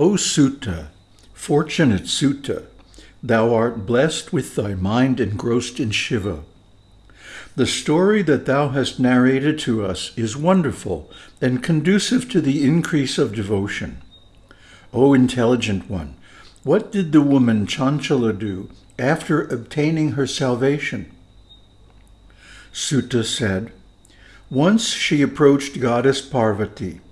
O Suta, fortunate Suta, thou art blessed with thy mind engrossed in Shiva. The story that thou hast narrated to us is wonderful and conducive to the increase of devotion. O intelligent one, what did the woman Chanchala do after obtaining her salvation? Suta said, Once she approached goddess Parvati.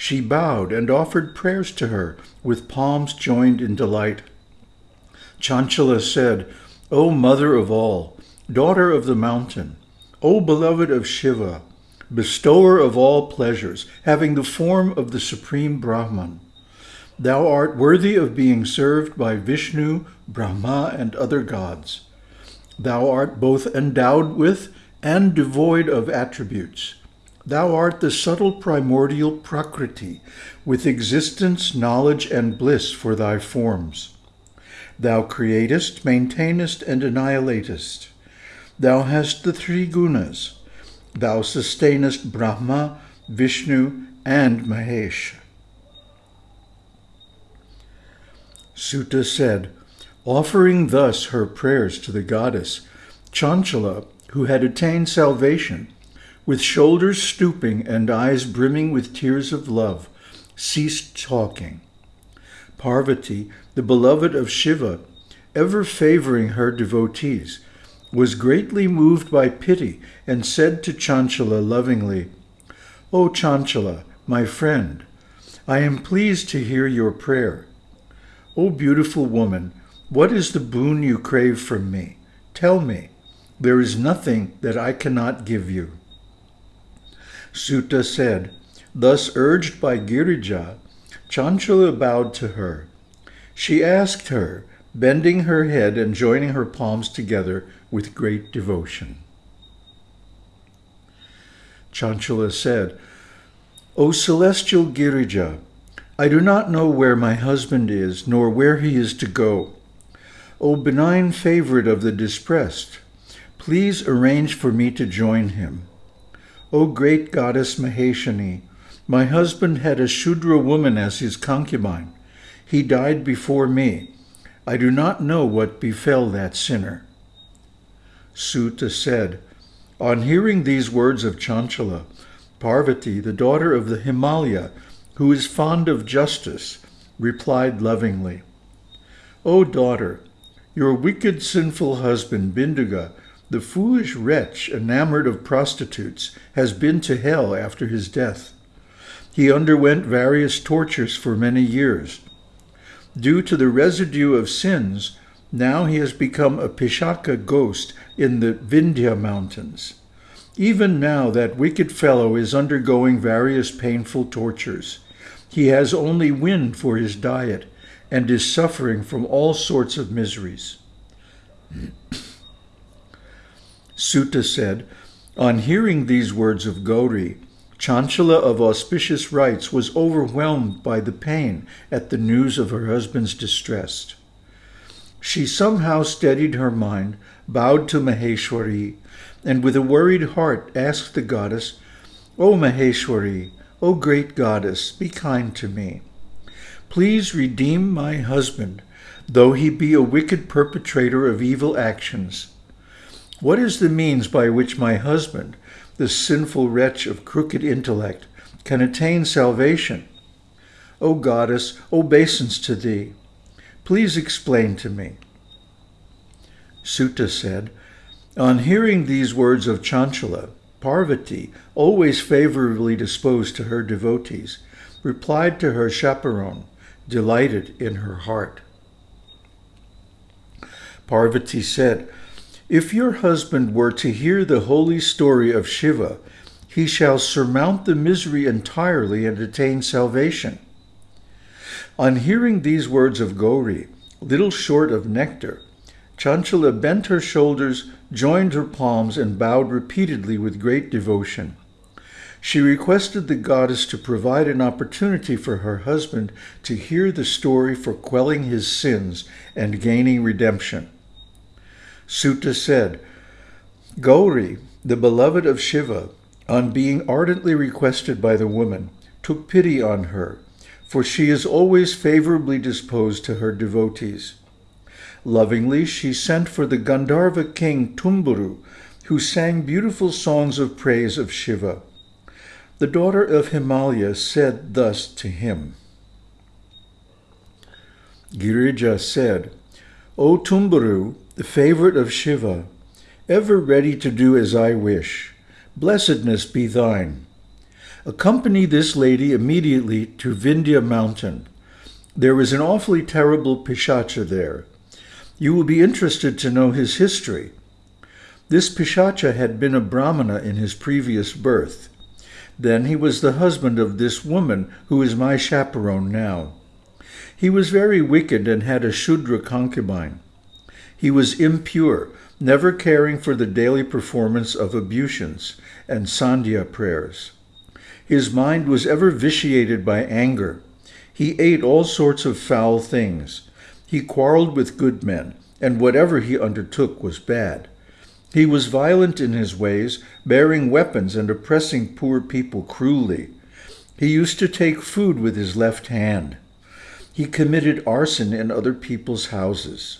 She bowed and offered prayers to her with palms joined in delight. Chanchala said, O mother of all, daughter of the mountain, O beloved of Shiva, bestower of all pleasures, having the form of the supreme Brahman, thou art worthy of being served by Vishnu, Brahma, and other gods. Thou art both endowed with and devoid of attributes. Thou art the subtle primordial Prakriti, with existence, knowledge, and bliss for thy forms. Thou createst, maintainest, and annihilatest. Thou hast the three gunas. Thou sustainest Brahma, Vishnu, and Mahesh. Suta said, offering thus her prayers to the goddess, Chanchala, who had attained salvation, with shoulders stooping and eyes brimming with tears of love, ceased talking. Parvati, the beloved of Shiva, ever favoring her devotees, was greatly moved by pity and said to Chanchala lovingly, O Chanchala, my friend, I am pleased to hear your prayer. O beautiful woman, what is the boon you crave from me? Tell me. There is nothing that I cannot give you. Suta said, Thus urged by Girija, Chanchala bowed to her. She asked her, bending her head and joining her palms together with great devotion. Chanchala said, O celestial Girija, I do not know where my husband is, nor where he is to go. O benign favorite of the distressed, please arrange for me to join him. O great goddess Maheshani, my husband had a Shudra woman as his concubine. He died before me. I do not know what befell that sinner. Suta said, On hearing these words of Chanchala, Parvati, the daughter of the Himalaya, who is fond of justice, replied lovingly, O daughter, your wicked sinful husband Binduga, the foolish wretch enamored of prostitutes, has been to hell after his death. He underwent various tortures for many years. Due to the residue of sins, now he has become a Pishacha ghost in the Vindhya mountains. Even now that wicked fellow is undergoing various painful tortures. He has only wind for his diet and is suffering from all sorts of miseries. Suta said, On hearing these words of Gauri, Chanchala of auspicious rites was overwhelmed by the pain at the news of her husband's distress. She somehow steadied her mind, bowed to Maheshwari, and with a worried heart asked the goddess, O Maheshwari, O great goddess, be kind to me. Please redeem my husband, though he be a wicked perpetrator of evil actions. What is the means by which my husband, the sinful wretch of crooked intellect, can attain salvation? O goddess, obeisance to thee. Please explain to me. Suta said, On hearing these words of Chanchala, Parvati, always favorably disposed to her devotees, replied to her chaperone, delighted in her heart. Parvati said, If your husband were to hear the holy story of Shiva, he shall surmount the misery entirely and attain salvation. On hearing these words of Gauri, little short of nectar, Chanchala bent her shoulders, joined her palms, and bowed repeatedly with great devotion. She requested the goddess to provide an opportunity for her husband to hear the story for quelling his sins and gaining redemption. Suta said, Gauri, the beloved of Shiva, on being ardently requested by the woman, took pity on her, for she is always favorably disposed to her devotees. Lovingly, she sent for the Gandharva king Tumburu, who sang beautiful songs of praise of Shiva. The daughter of Himalaya said thus to him. Girija said, O Tumburu, the favorite of Shiva, ever ready to do as I wish, blessedness be thine. Accompany this lady immediately to Vindhya mountain. There is an awfully terrible Pishacha there. You will be interested to know his history. This Pishacha had been a Brahmana in his previous birth. Then he was the husband of this woman who is my chaperone now. He was very wicked and had a Shudra concubine. He was impure, never caring for the daily performance of ablutions and sandhya prayers. His mind was ever vitiated by anger. He ate all sorts of foul things. He quarreled with good men, and whatever he undertook was bad. He was violent in his ways, bearing weapons and oppressing poor people cruelly. He used to take food with his left hand. He committed arson in other people's houses.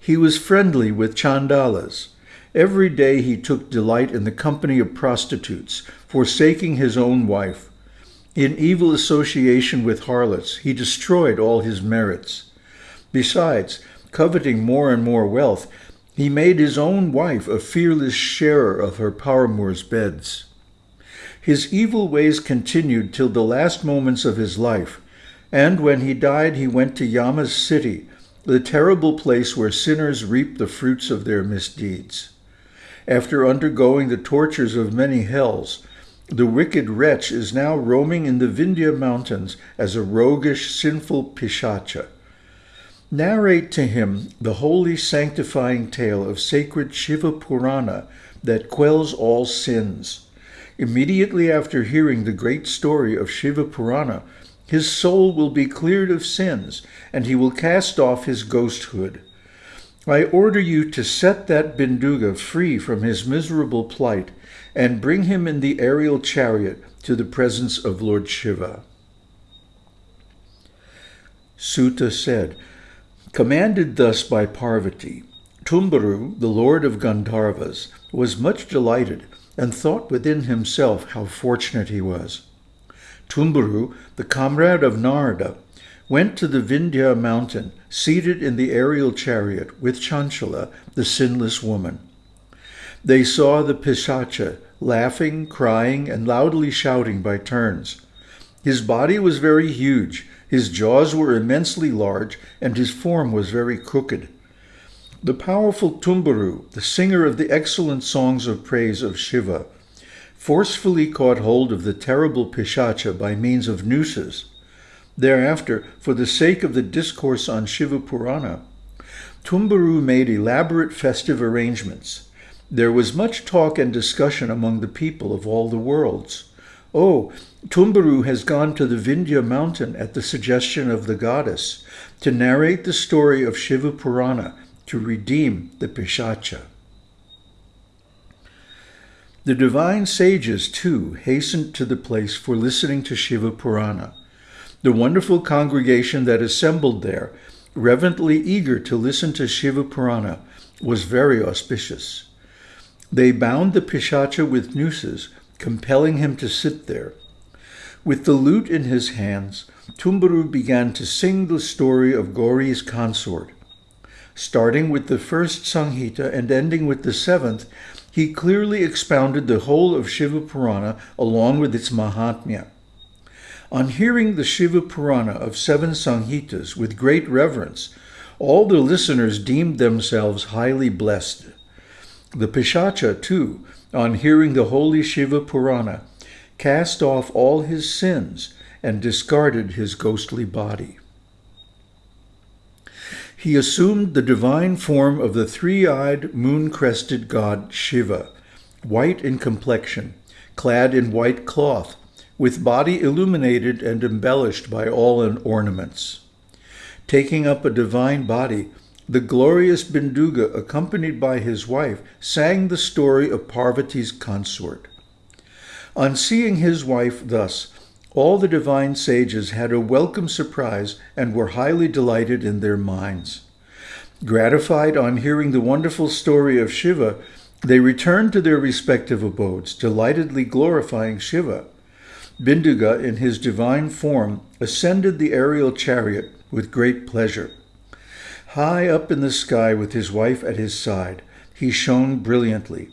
He was friendly with chandalas. Every day he took delight in the company of prostitutes, forsaking his own wife. In evil association with harlots, he destroyed all his merits. Besides, coveting more and more wealth, he made his own wife a fearless sharer of her paramour's beds. His evil ways continued till the last moments of his life, and when he died he went to Yama's city, the terrible place where sinners reap the fruits of their misdeeds. After undergoing the tortures of many hells, the wicked wretch is now roaming in the Vindhya mountains as a roguish, sinful Pishacha. Narrate to him the holy sanctifying tale of sacred Shiva Purana that quells all sins. Immediately after hearing the great story of Shiva Purana, his soul will be cleared of sins, and he will cast off his ghosthood. I order you to set that Binduga free from his miserable plight and bring him in the aerial chariot to the presence of Lord Shiva. Suta said, Commanded thus by Parvati, Tumburu, the lord of Gandharvas, was much delighted and thought within himself how fortunate he was. Tumburu, the comrade of Narada, went to the Vindhya mountain, seated in the aerial chariot with Chanchala, the sinless woman. They saw the Pishacha laughing, crying, and loudly shouting by turns. His body was very huge, his jaws were immensely large, and his form was very crooked. The powerful Tumburu, the singer of the excellent songs of praise of Shiva, forcefully caught hold of the terrible Pishacha by means of nooses. Thereafter, for the sake of the discourse on Shiva Purana, Tumburu made elaborate festive arrangements. There was much talk and discussion among the people of all the worlds. Oh, Tumburu has gone to the Vindhya mountain at the suggestion of the goddess to narrate the story of Shiva Purana to redeem the Pishacha. The divine sages, too, hastened to the place for listening to Shiva Purana. The wonderful congregation that assembled there, reverently eager to listen to Shiva Purana, was very auspicious. They bound the Pishacha with nooses, compelling him to sit there. With the lute in his hands, Tumburu began to sing the story of Gauri's consort. Starting with the first Sanghita and ending with the seventh, he clearly expounded the whole of Shiva Purana along with its Mahatmya. On hearing the Shiva Purana of seven Sanghitas with great reverence, all the listeners deemed themselves highly blessed. The Pishacha, too, on hearing the holy Shiva Purana, cast off all his sins and discarded his ghostly body. He assumed the divine form of the three-eyed, moon-crested god Shiva, white in complexion, clad in white cloth, with body illuminated and embellished by all in ornaments. Taking up a divine body, the glorious Binduga, accompanied by his wife, sang the story of Parvati's consort. On seeing his wife thus, all the divine sages had a welcome surprise and were highly delighted in their minds. Gratified on hearing the wonderful story of Shiva, they returned to their respective abodes, delightedly glorifying Shiva. Binduga, in his divine form, ascended the aerial chariot with great pleasure. High up in the sky with his wife at his side, he shone brilliantly.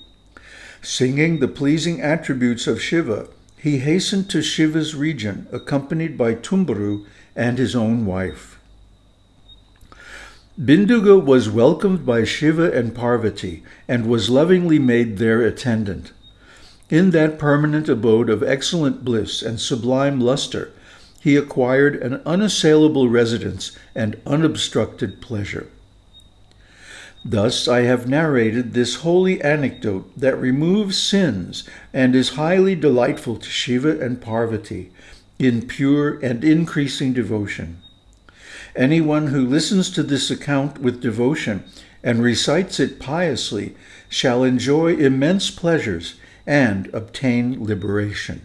Singing the pleasing attributes of Shiva, he hastened to Shiva's region, accompanied by Tumburu and his own wife. Binduga was welcomed by Shiva and Parvati and was lovingly made their attendant. In that permanent abode of excellent bliss and sublime luster, he acquired an unassailable residence and unobstructed pleasure. Thus I have narrated this holy anecdote that removes sins and is highly delightful to Shiva and Parvati in pure and increasing devotion. Anyone who listens to this account with devotion and recites it piously shall enjoy immense pleasures and obtain liberation.